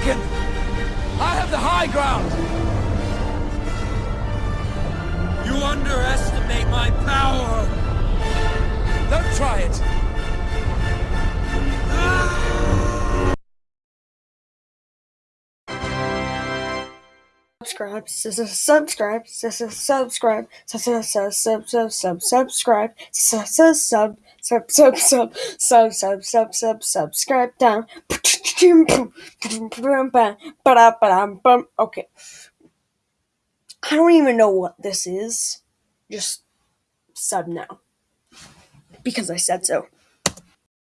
mistaken. I have the high ground. You underestimate my power. Don't try it. subscribe, subscribe, subscribe, sub, sub, sub, sub, sub, subscribe, sub, sub, sub, sub, sub, sub, sub, sub, sub, sub, subscribe down. Okay. I don't even know what this is. Just sub now. Because I said so.